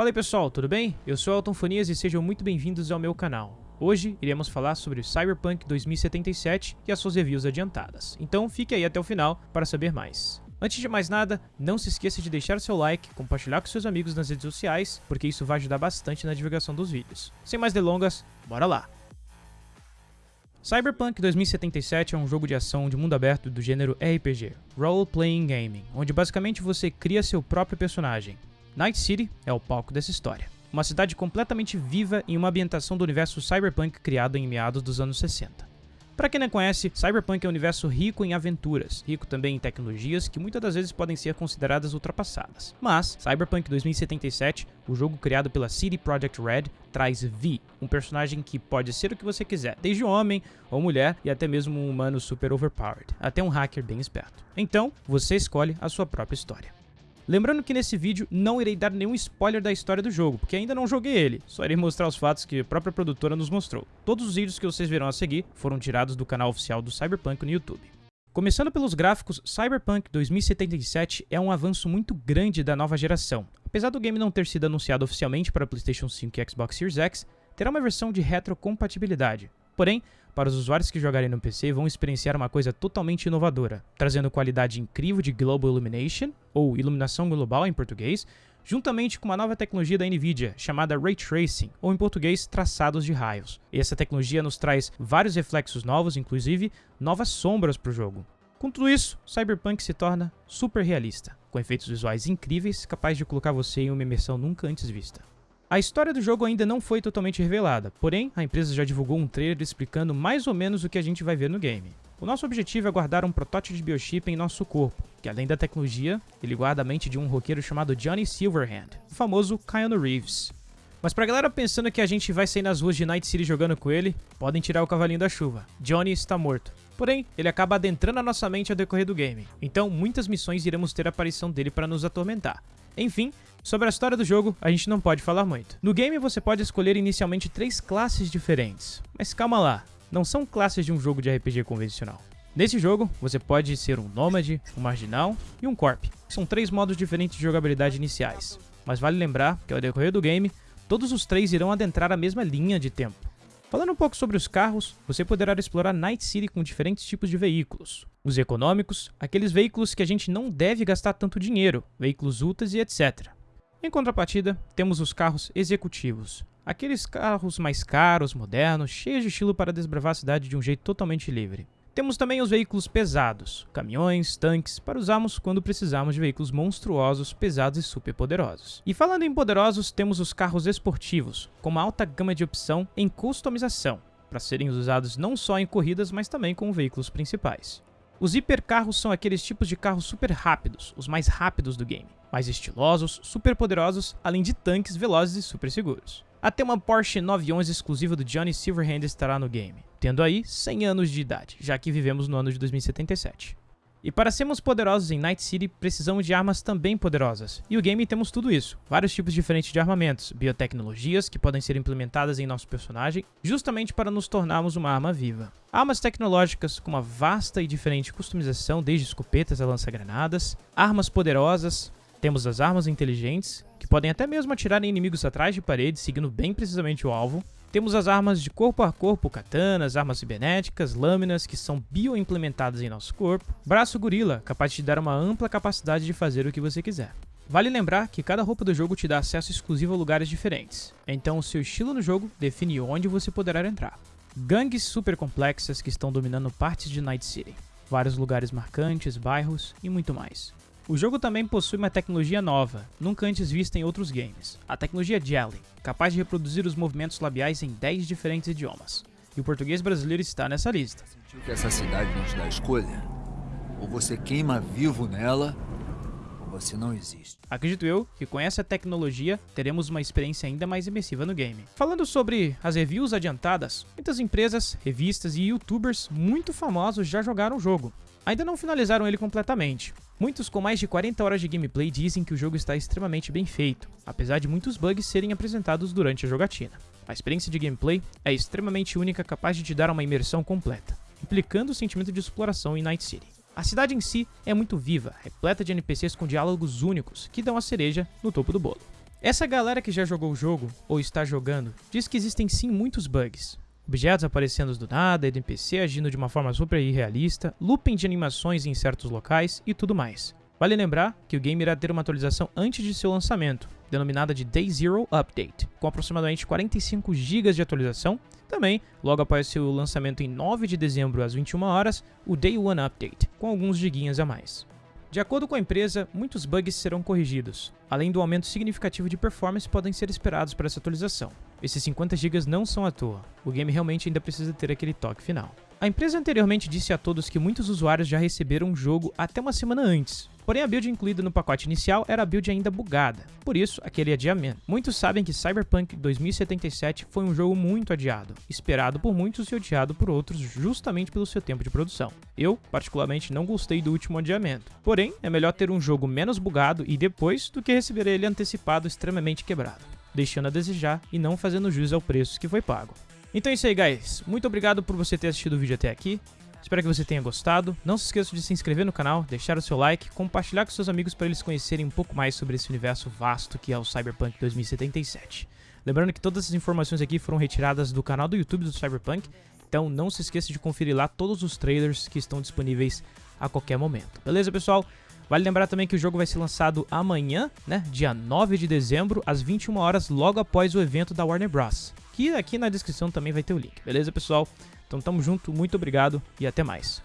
Fala aí pessoal, tudo bem? Eu sou Elton Fonias e sejam muito bem-vindos ao meu canal. Hoje iremos falar sobre Cyberpunk 2077 e as suas reviews adiantadas, então fique aí até o final para saber mais. Antes de mais nada, não se esqueça de deixar seu like, compartilhar com seus amigos nas redes sociais, porque isso vai ajudar bastante na divulgação dos vídeos. Sem mais delongas, bora lá! Cyberpunk 2077 é um jogo de ação de mundo aberto do gênero RPG, Role Playing Gaming, onde basicamente você cria seu próprio personagem. Night City é o palco dessa história. Uma cidade completamente viva em uma ambientação do universo cyberpunk criado em meados dos anos 60. Para quem não conhece, Cyberpunk é um universo rico em aventuras, rico também em tecnologias que muitas das vezes podem ser consideradas ultrapassadas. Mas, Cyberpunk 2077, o jogo criado pela CD Projekt Red, traz V, um personagem que pode ser o que você quiser, desde homem ou mulher e até mesmo um humano super overpowered, até um hacker bem esperto. Então, você escolhe a sua própria história. Lembrando que nesse vídeo não irei dar nenhum spoiler da história do jogo, porque ainda não joguei ele, só irei mostrar os fatos que a própria produtora nos mostrou. Todos os vídeos que vocês verão a seguir foram tirados do canal oficial do Cyberpunk no YouTube. Começando pelos gráficos, Cyberpunk 2077 é um avanço muito grande da nova geração. Apesar do game não ter sido anunciado oficialmente para PlayStation 5 e Xbox Series X, terá uma versão de retrocompatibilidade. Porém, para os usuários que jogarem no PC vão experienciar uma coisa totalmente inovadora, trazendo qualidade incrível de Global Illumination, ou iluminação global em português, juntamente com uma nova tecnologia da Nvidia chamada Ray Tracing, ou em português, traçados de raios. E essa tecnologia nos traz vários reflexos novos, inclusive novas sombras para o jogo. Com tudo isso, Cyberpunk se torna super realista, com efeitos visuais incríveis, capaz de colocar você em uma imersão nunca antes vista. A história do jogo ainda não foi totalmente revelada, porém, a empresa já divulgou um trailer explicando mais ou menos o que a gente vai ver no game. O nosso objetivo é guardar um protótipo de biochip em nosso corpo, que além da tecnologia, ele guarda a mente de um roqueiro chamado Johnny Silverhand, o famoso Keanu Reeves. Mas pra galera pensando que a gente vai sair nas ruas de Night City jogando com ele, podem tirar o cavalinho da chuva. Johnny está morto. Porém, ele acaba adentrando a nossa mente ao decorrer do game, então muitas missões iremos ter a aparição dele para nos atormentar. Enfim, Sobre a história do jogo, a gente não pode falar muito. No game você pode escolher inicialmente três classes diferentes, mas calma lá, não são classes de um jogo de RPG convencional. Nesse jogo, você pode ser um nômade, um marginal e um corp. São três modos diferentes de jogabilidade iniciais. Mas vale lembrar que ao decorrer do game, todos os três irão adentrar a mesma linha de tempo. Falando um pouco sobre os carros, você poderá explorar Night City com diferentes tipos de veículos. Os econômicos, aqueles veículos que a gente não deve gastar tanto dinheiro, veículos ultras e etc. Em contrapartida, temos os carros executivos. Aqueles carros mais caros, modernos, cheios de estilo para desbravar a cidade de um jeito totalmente livre. Temos também os veículos pesados, caminhões, tanques, para usarmos quando precisarmos de veículos monstruosos, pesados e super poderosos. E falando em poderosos, temos os carros esportivos, com uma alta gama de opção em customização, para serem usados não só em corridas, mas também como veículos principais. Os hipercarros são aqueles tipos de carros super rápidos, os mais rápidos do game, mais estilosos, super poderosos, além de tanques velozes e super seguros. Até uma Porsche 911 exclusiva do Johnny Silverhand estará no game, tendo aí 100 anos de idade, já que vivemos no ano de 2077. E para sermos poderosos em Night City, precisamos de armas também poderosas. E o game temos tudo isso. Vários tipos diferentes de armamentos, biotecnologias que podem ser implementadas em nosso personagem, justamente para nos tornarmos uma arma viva. Armas tecnológicas com uma vasta e diferente customização, desde escopetas a lança-granadas. Armas poderosas, temos as armas inteligentes, que podem até mesmo atirar em inimigos atrás de parede, seguindo bem precisamente o alvo. Temos as armas de corpo a corpo, katanas, armas cibernéticas, lâminas que são bio-implementadas em nosso corpo, braço gorila, capaz de te dar uma ampla capacidade de fazer o que você quiser. Vale lembrar que cada roupa do jogo te dá acesso exclusivo a lugares diferentes, então o seu estilo no jogo define onde você poderá entrar. Gangues super complexas que estão dominando partes de Night City, vários lugares marcantes, bairros e muito mais. O jogo também possui uma tecnologia nova, nunca antes vista em outros games, a tecnologia Jelly, capaz de reproduzir os movimentos labiais em 10 diferentes idiomas. E o português brasileiro está nessa lista. Sentiu que essa cidade não te dá escolha? Ou você queima vivo nela, você não existe. Acredito eu que com essa tecnologia teremos uma experiência ainda mais imersiva no game. Falando sobre as reviews adiantadas, muitas empresas, revistas e youtubers muito famosos já jogaram o jogo. Ainda não finalizaram ele completamente, Muitos com mais de 40 horas de gameplay dizem que o jogo está extremamente bem feito, apesar de muitos bugs serem apresentados durante a jogatina. A experiência de gameplay é extremamente única capaz de te dar uma imersão completa, implicando o sentimento de exploração em Night City. A cidade em si é muito viva, repleta de NPCs com diálogos únicos que dão a cereja no topo do bolo. Essa galera que já jogou o jogo, ou está jogando, diz que existem sim muitos bugs. Objetos aparecendo do nada, NPC agindo de uma forma super irrealista, looping de animações em certos locais e tudo mais. Vale lembrar que o game irá ter uma atualização antes de seu lançamento, denominada de Day Zero Update, com aproximadamente 45 GB de atualização. Também, logo após seu lançamento em 9 de dezembro às 21 horas, o Day One Update, com alguns giguinhas a mais. De acordo com a empresa, muitos bugs serão corrigidos. Além do aumento significativo de performance, podem ser esperados para essa atualização. Esses 50 GB não são à toa, o game realmente ainda precisa ter aquele toque final. A empresa anteriormente disse a todos que muitos usuários já receberam o jogo até uma semana antes, Porém, a build incluída no pacote inicial era a build ainda bugada, por isso aquele adiamento. Muitos sabem que Cyberpunk 2077 foi um jogo muito adiado, esperado por muitos e odiado por outros justamente pelo seu tempo de produção. Eu, particularmente, não gostei do último adiamento. Porém, é melhor ter um jogo menos bugado e depois do que receber ele antecipado extremamente quebrado, deixando a desejar e não fazendo jus ao preço que foi pago. Então é isso aí, guys. Muito obrigado por você ter assistido o vídeo até aqui. Espero que você tenha gostado. Não se esqueça de se inscrever no canal, deixar o seu like, compartilhar com seus amigos para eles conhecerem um pouco mais sobre esse universo vasto que é o Cyberpunk 2077. Lembrando que todas as informações aqui foram retiradas do canal do YouTube do Cyberpunk, então não se esqueça de conferir lá todos os trailers que estão disponíveis a qualquer momento. Beleza, pessoal? Vale lembrar também que o jogo vai ser lançado amanhã, né, dia 9 de dezembro, às 21 horas, logo após o evento da Warner Bros. Que aqui na descrição também vai ter o link, beleza, pessoal? Então tamo junto, muito obrigado e até mais.